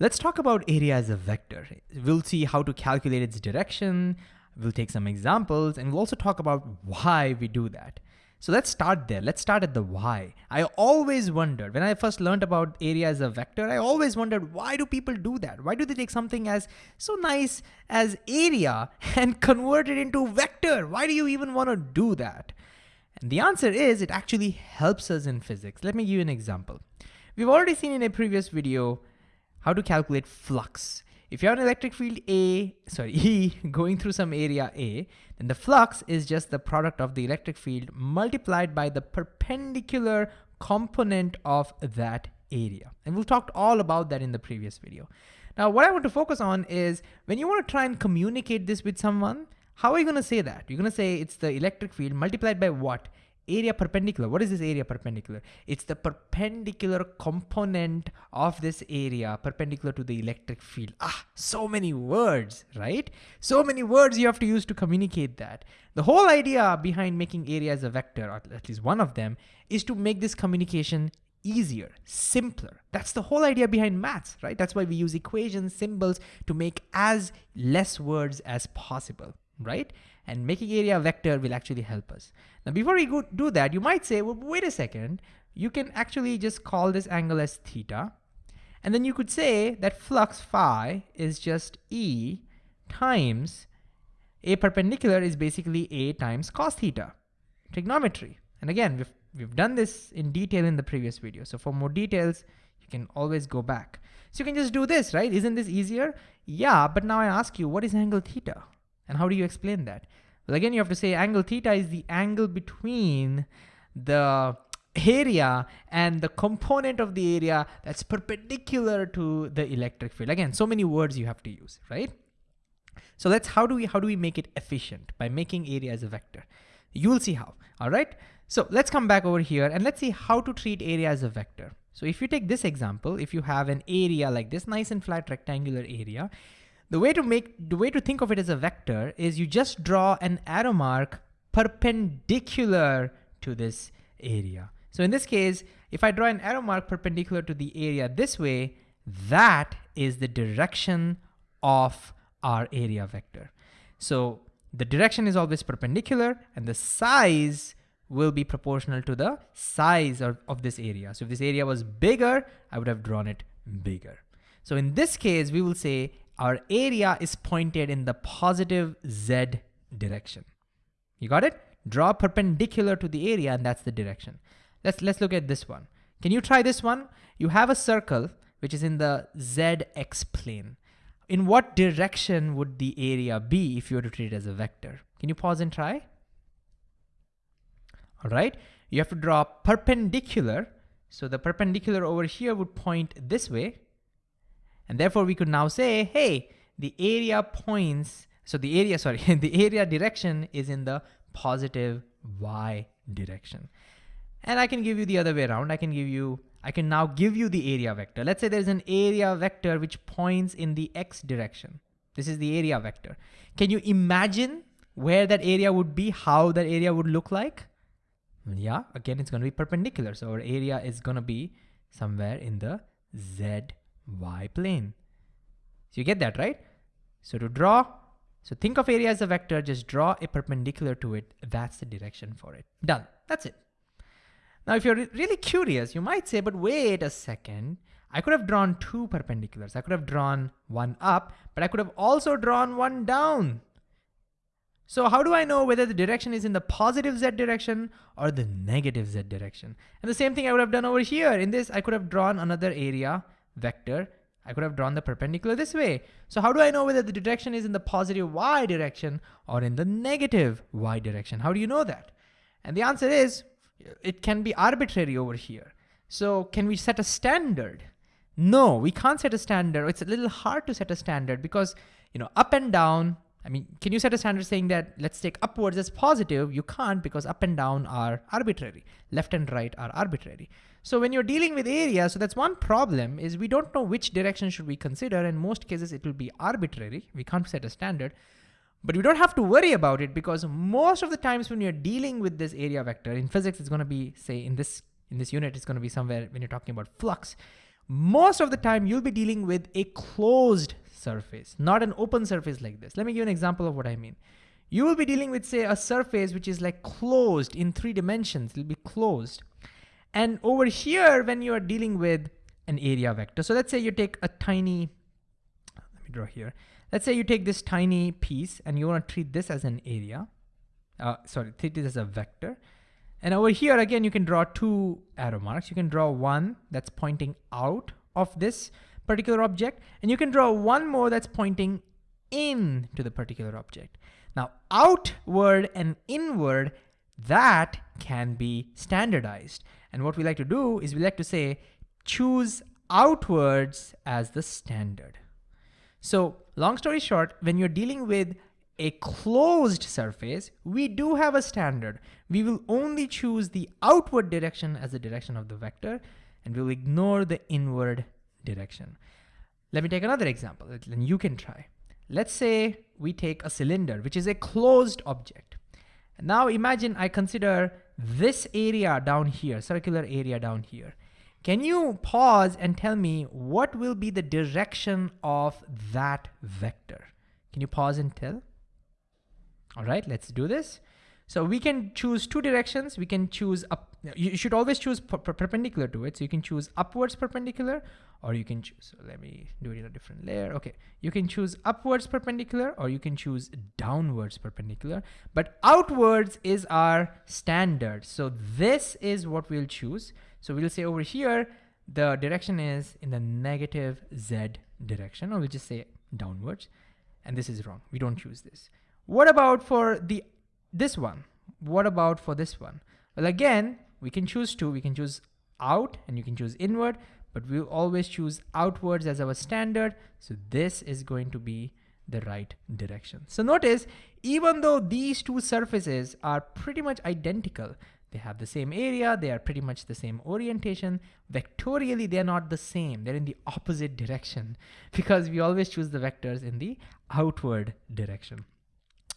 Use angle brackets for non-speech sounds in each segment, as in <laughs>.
Let's talk about area as a vector. We'll see how to calculate its direction. We'll take some examples and we'll also talk about why we do that. So let's start there. Let's start at the why. I always wondered, when I first learned about area as a vector, I always wondered, why do people do that? Why do they take something as so nice as area <laughs> and convert it into vector? Why do you even want to do that? And the answer is it actually helps us in physics. Let me give you an example. We've already seen in a previous video how to calculate flux. If you have an electric field A, sorry, <laughs> E going through some area A, then the flux is just the product of the electric field multiplied by the perpendicular component of that area. And we'll talk all about that in the previous video. Now, what I want to focus on is when you want to try and communicate this with someone, how are you going to say that? You're going to say it's the electric field multiplied by what? Area perpendicular. What is this area perpendicular? It's the perpendicular component of this area perpendicular to the electric field. Ah, so many words, right? So many words you have to use to communicate that. The whole idea behind making area as a vector, or at least one of them, is to make this communication easier, simpler. That's the whole idea behind maths, right? That's why we use equations, symbols to make as less words as possible, right? And making area vector will actually help us. Now, before we go do that, you might say, well, wait a second, you can actually just call this angle as theta. And then you could say that flux phi is just E times a perpendicular is basically A times cos theta, trigonometry. And again, we've, we've done this in detail in the previous video. So for more details, you can always go back. So you can just do this, right? Isn't this easier? Yeah, but now I ask you, what is angle theta? And how do you explain that? Well, again, you have to say angle theta is the angle between the area and the component of the area that's perpendicular to the electric field. Again, so many words you have to use, right? So let's, how do we, how do we make it efficient? By making area as a vector. You will see how, all right? So let's come back over here and let's see how to treat area as a vector. So if you take this example, if you have an area like this nice and flat rectangular area, the way to make, the way to think of it as a vector is you just draw an arrow mark perpendicular to this area. So in this case, if I draw an arrow mark perpendicular to the area this way, that is the direction of our area vector. So the direction is always perpendicular and the size will be proportional to the size of, of this area. So if this area was bigger, I would have drawn it bigger. So in this case, we will say our area is pointed in the positive Z direction. You got it? Draw perpendicular to the area and that's the direction. Let's, let's look at this one. Can you try this one? You have a circle which is in the ZX plane. In what direction would the area be if you were to treat it as a vector? Can you pause and try? All right, you have to draw perpendicular. So the perpendicular over here would point this way and therefore we could now say, hey, the area points, so the area, <laughs> sorry, the area direction is in the positive y direction. And I can give you the other way around. I can give you, I can now give you the area vector. Let's say there's an area vector which points in the x direction. This is the area vector. Can you imagine where that area would be, how that area would look like? Yeah, again, it's gonna be perpendicular. So our area is gonna be somewhere in the z y plane. So you get that, right? So to draw, so think of area as a vector, just draw a perpendicular to it. That's the direction for it. Done, that's it. Now, if you're really curious, you might say, but wait a second. I could have drawn two perpendiculars. I could have drawn one up, but I could have also drawn one down. So how do I know whether the direction is in the positive z direction or the negative z direction? And the same thing I would have done over here. In this, I could have drawn another area vector, I could have drawn the perpendicular this way. So how do I know whether the direction is in the positive y direction or in the negative y direction? How do you know that? And the answer is, it can be arbitrary over here. So can we set a standard? No, we can't set a standard. It's a little hard to set a standard because, you know, up and down, I mean, can you set a standard saying that let's take upwards as positive? You can't because up and down are arbitrary. Left and right are arbitrary. So when you're dealing with area, so that's one problem is we don't know which direction should we consider. In most cases, it will be arbitrary. We can't set a standard, but we don't have to worry about it because most of the times when you're dealing with this area vector in physics, it's going to be say in this, in this unit, it's going to be somewhere when you're talking about flux. most of the time you'll be dealing with a closed surface, not an open surface like this. Let me give you an example of what I mean. You will be dealing with say a surface which is like closed in three dimensions, it'll be closed. And over here, when you are dealing with an area vector, so let's say you take a tiny, let me draw here. Let's say you take this tiny piece and you wanna treat this as an area. Uh, sorry, treat this as a vector. And over here, again, you can draw two arrow marks. You can draw one that's pointing out of this particular object, and you can draw one more that's pointing in to the particular object. Now, outward and inward, that can be standardized. And what we like to do is we like to say, choose outwards as the standard. So long story short, when you're dealing with a closed surface, we do have a standard. We will only choose the outward direction as the direction of the vector, and we'll ignore the inward direction. Let me take another example, and you can try. Let's say we take a cylinder, which is a closed object. Now imagine I consider this area down here, circular area down here. Can you pause and tell me what will be the direction of that vector? Can you pause and tell? All right, let's do this. So we can choose two directions. We can choose up. You should always choose perpendicular to it. So you can choose upwards perpendicular, or you can choose. So let me do it in a different layer. Okay, you can choose upwards perpendicular, or you can choose downwards perpendicular. But outwards is our standard. So this is what we'll choose. So we'll say over here, the direction is in the negative z direction, or we'll just say downwards. And this is wrong. We don't choose this. What about for the this one? What about for this one? Well, again, we can choose two. We can choose out and you can choose inward, but we'll always choose outwards as our standard. So this is going to be the right direction. So notice, even though these two surfaces are pretty much identical, they have the same area, they are pretty much the same orientation. Vectorially, they're not the same. They're in the opposite direction <laughs> because we always choose the vectors in the outward direction.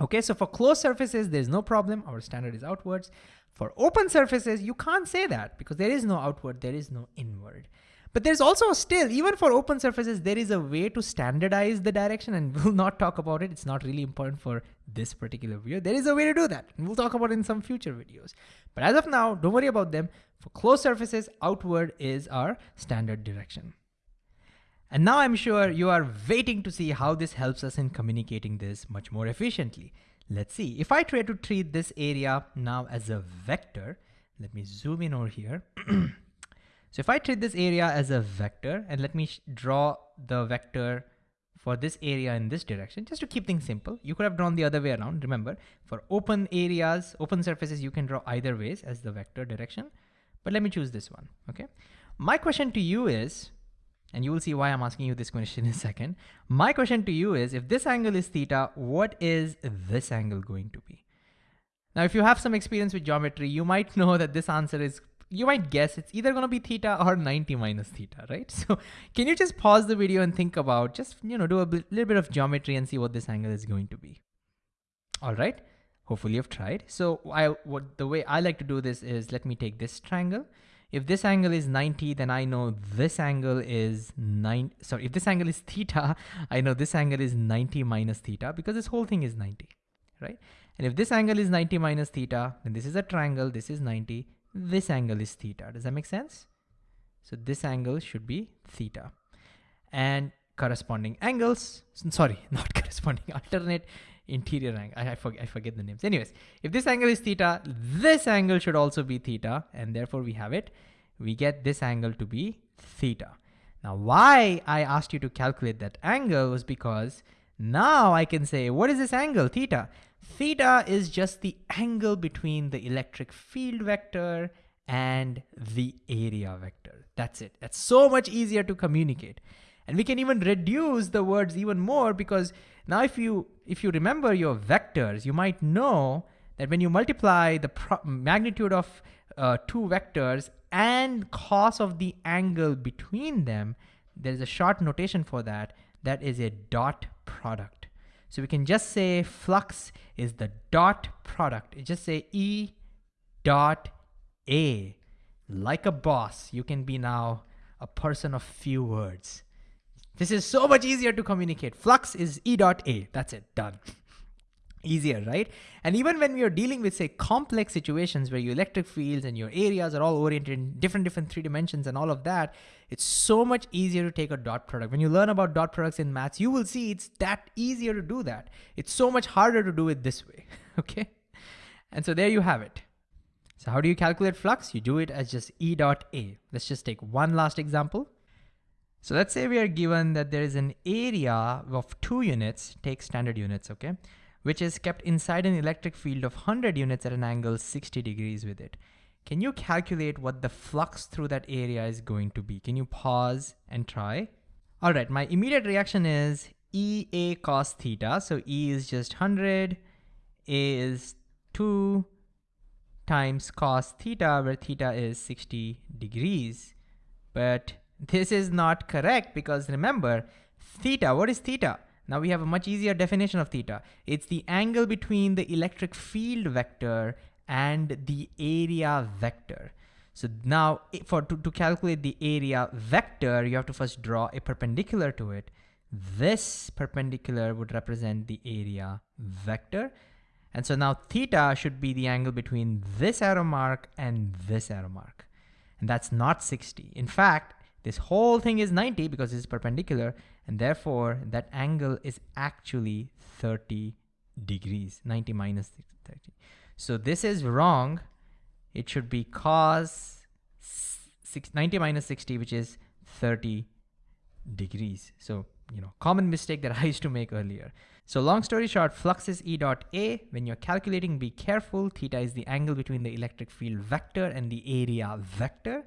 Okay, so for closed surfaces, there's no problem. Our standard is outwards. For open surfaces, you can't say that because there is no outward, there is no inward. But there's also still, even for open surfaces, there is a way to standardize the direction and <laughs> we'll not talk about it. It's not really important for this particular video. There is a way to do that. And we'll talk about it in some future videos. But as of now, don't worry about them. For closed surfaces, outward is our standard direction. And now I'm sure you are waiting to see how this helps us in communicating this much more efficiently. Let's see, if I try to treat this area now as a vector, let me zoom in over here. <clears throat> so if I treat this area as a vector and let me draw the vector for this area in this direction, just to keep things simple, you could have drawn the other way around. Remember, for open areas, open surfaces, you can draw either ways as the vector direction, but let me choose this one, okay? My question to you is, and you will see why I'm asking you this question <laughs> in a second. My question to you is, if this angle is theta, what is this angle going to be? Now, if you have some experience with geometry, you might <laughs> know that this answer is, you might guess it's either gonna be theta or 90 minus theta, right? <laughs> So can you just pause the video and think about, just, you know, do a little bit of geometry and see what this angle is going to be. All right, hopefully you've tried. So I, what the way I like to do this is, let me take this triangle if this angle is 90, then I know this angle is 9, sorry, if this angle is theta, <laughs> I know this angle is 90 minus theta because this whole thing is 90, right? And if this angle is 90 minus theta, then this is a triangle, this is 90, this angle is theta. Does that make sense? So this angle should be theta. And corresponding angles, sorry, <laughs> not corresponding, alternate interior angle. I, I, forget, I forget the names. Anyways, if this angle is theta, this angle should also be theta, and therefore we have it. We get this angle to be theta. Now, why I asked you to calculate that angle was because now I can say, what is this angle, theta? Theta is just the angle between the electric field vector and the area vector. That's it. That's so much easier to communicate. And we can even reduce the words even more because now if you, if you remember your vectors, you might know that when you multiply the magnitude of uh, two vectors and cos of the angle between them, there's a short notation for that. That is a dot product. So we can just say flux is the dot product. It just say E dot A. Like a boss, you can be now a person of few words. This is so much easier to communicate. Flux is E dot A. That's it, done. Easier, right? And even when we are dealing with say complex situations where your electric fields and your areas are all oriented in different, different three dimensions and all of that, it's so much easier to take a dot product. When you learn about dot products in maths, you will see it's that easier to do that. It's so much harder to do it this way, <laughs> okay? And so there you have it. So how do you calculate flux? You do it as just E dot A. Let's just take one last example. So let's say we are given that there is an area of two units, take standard units, okay? Which is kept inside an electric field of 100 units at an angle 60 degrees with it. Can you calculate what the flux through that area is going to be? Can you pause and try? All right, my immediate reaction is EA cos theta. So E is just 100, A is 2 times cos theta, where theta is 60 degrees. But this is not correct because remember, theta, what is theta? Now we have a much easier definition of theta. It's the angle between the electric field vector and the area vector. So now for to, to calculate the area vector, you have to first draw a perpendicular to it. This perpendicular would represent the area vector. And so now theta should be the angle between this arrow mark and this arrow mark. And that's not 60. In fact, this whole thing is 90 because it's perpendicular, and therefore that angle is actually 30 degrees, 90 minus 30. So this is wrong. It should be cos 90 minus 60, which is 30 degrees. So, you know, common mistake that <laughs> I used to make earlier. So long story short, flux is E dot A. When you're calculating, be careful. Theta is the angle between the electric field vector and the area vector.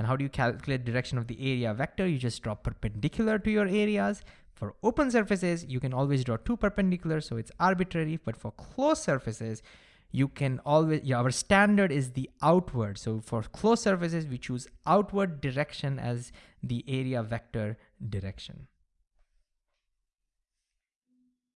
And how do you calculate direction of the area vector? You just draw perpendicular to your areas. For open surfaces, you can always draw two perpendicular, so it's arbitrary. But for closed surfaces, you can always, yeah, our standard is the outward. So for closed surfaces, we choose outward direction as the area vector direction.